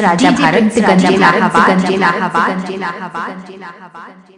Raja DJ Bharat Allahabad Allahabad Allahabad